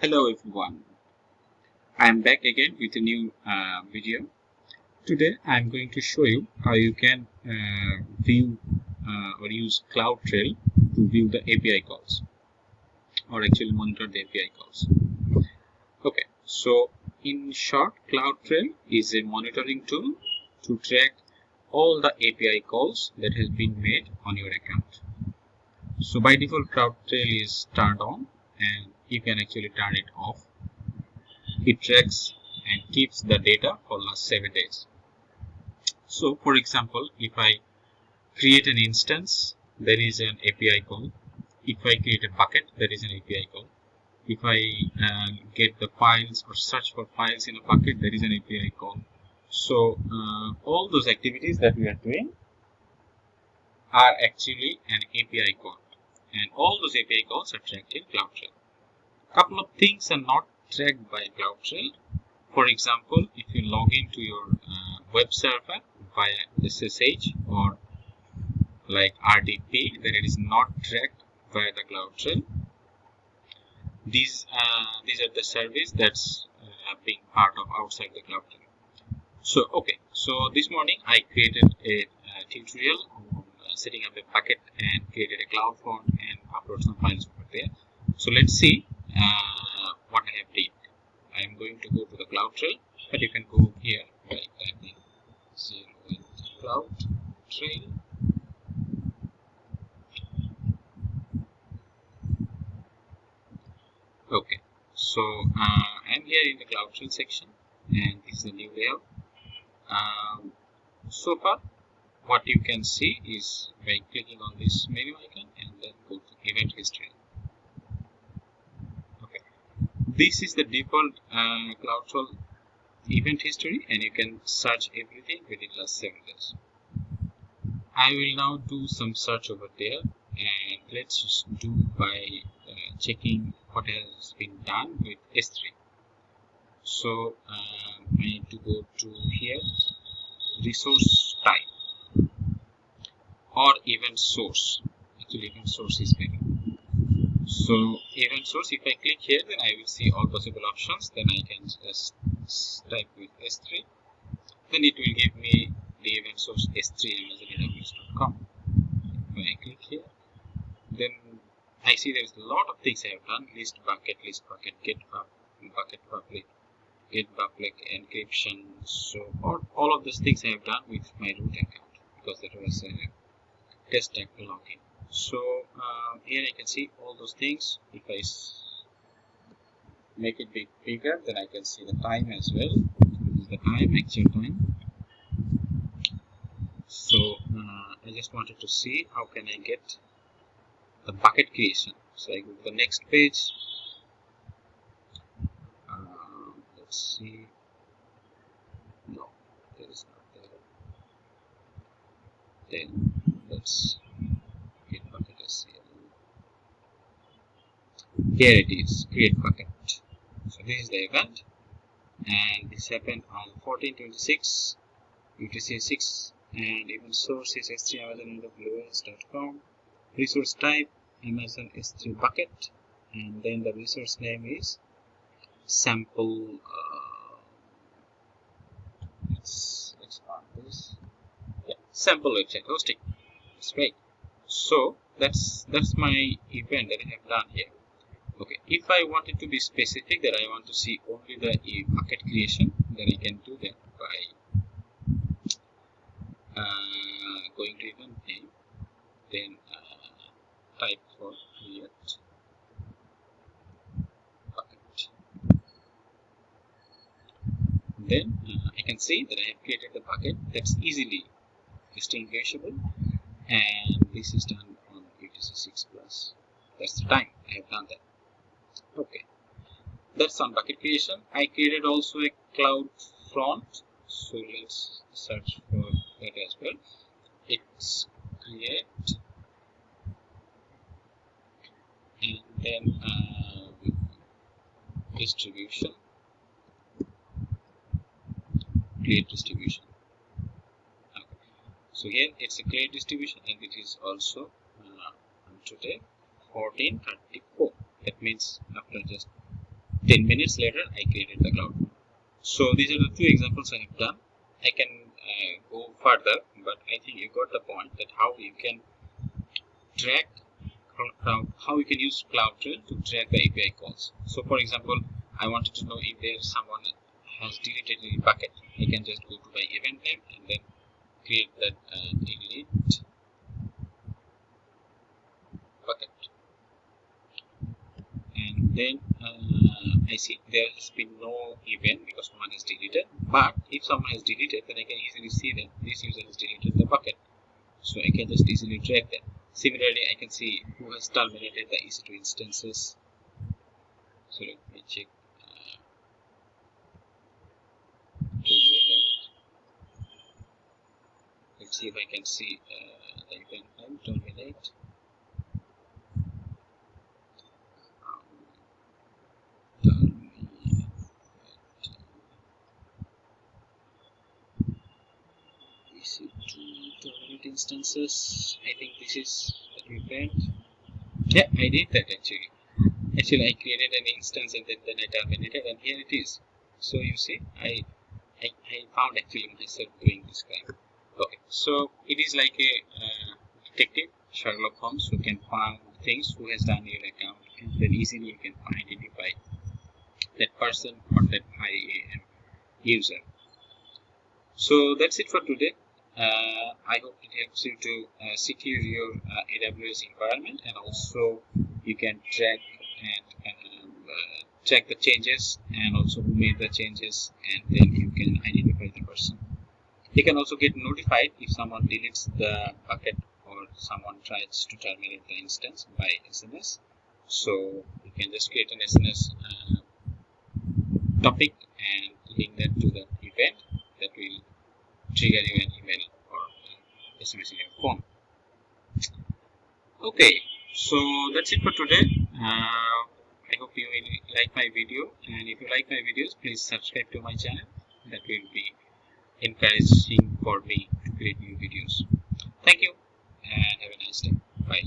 Hello everyone. I am back again with a new uh, video. Today I am going to show you how you can uh, view uh, or use CloudTrail to view the API calls or actually monitor the API calls. Okay, so in short, CloudTrail is a monitoring tool to track all the API calls that has been made on your account. So by default, CloudTrail is turned on and you can actually turn it off. It tracks and keeps the data for last 7 days. So for example, if I create an instance, there is an API call. If I create a bucket, there is an API call. If I uh, get the files or search for files in a bucket, there is an API call. So uh, all those activities that we are doing are actually an API call and all those API calls are tracked in CloudTrail couple of things are not tracked by CloudTrail. For example, if you log into your uh, web server via SSH or like RDP, then it is not tracked via the CloudTrail. These uh, these are the service that's uh, being part of outside the CloudTrail. So okay, so this morning I created a, tutorial on uh, setting up a bucket and created a CloudFront upload some files over there. So let's see uh, what I have did. I am going to go to the CloudTrail, but you can go here by typing zero cloud trail. Okay, so uh, I'm here in the CloudTrail section, and this is the new layout. Um, so far, what you can see is by clicking on this menu icon and then go to event history okay this is the default uh, CloudTrail event history and you can search everything within last 7 days. I will now do some search over there and let's do by uh, checking what has been done with S3. So uh, I need to go to here resource type or event source. Actually event source is better. So event source if I click here then I will see all possible options. Then I can just type with S3 then it will give me the event source S3 amazon when I click here then I see there's a lot of things I have done. List bucket list bucket get bucket public get public encryption so all, all of these things I have done with my root account because that was a test type login so uh, here I can see all those things. If I make it big bigger then I can see the time as well. This is the time actual time. So uh, I just wanted to see how can I get the bucket creation. So I go to the next page. Uh, let's see. No there is not there. Then let's here. It is. Create bucket. So this is the event. And this happened on 1426 UTC 6 and even source is s3 amazon resource type amazon s3 bucket. And then the resource name is sample uh, let's let's this. Yeah, sample website. Hosting great so that's that's my event that I have done here. Okay. If I wanted to be specific that I want to see only the bucket creation then I can do that by uh, going to event name then uh, type for create. Bucket then uh, I can see that I have created the bucket. That's easily distinguishable and this is done on UTC 6 plus. That's the time I have done that. Okay. That's on bucket creation. I created also a cloud front so let's search for that as well. It's create and then uh, distribution. Create distribution. So here it's a create distribution and it is also uh, today 1434 that means after just 10 minutes later I created the cloud so these are the two examples I have done. I can uh, go further but I think you got the point that how you can track how you can use CloudTrail to track the API calls. So for example I wanted to know if there's someone has deleted a bucket. I can just go to the event name and then create that uh, delete bucket and then uh, I see there has been no event because someone has deleted. But if someone has deleted then I can easily see that this user has deleted the bucket. So I can just easily track that. Similarly I can see who has terminated the EC2 instances. So let me check uh, let's see if I can see uh, the event name terminate instances? I think this is the event yeah I did that actually. Actually I created an instance and then, then I terminated and here it is. So you see I, I, I found actually myself doing this crime okay so it is like a uh, detective Sherlock Holmes who can find things who has done your account and then easily you can identify that person or that IAM user so that's it for today uh, I hope it helps you to uh, secure your uh, AWS environment and also you can track and um, check the changes and also who made the changes and then you can identify the person. You can also get notified if someone deletes the bucket or someone tries to terminate the instance by SMS. So you can just create an SNS uh, topic and link that to the event that will trigger you an email or SMS in your phone. Okay, so that's it for today. Uh, I hope you will like my video and if you like my videos, please subscribe to my channel. That will be encouraging for me to create new videos. Thank you and have a nice day. Bye.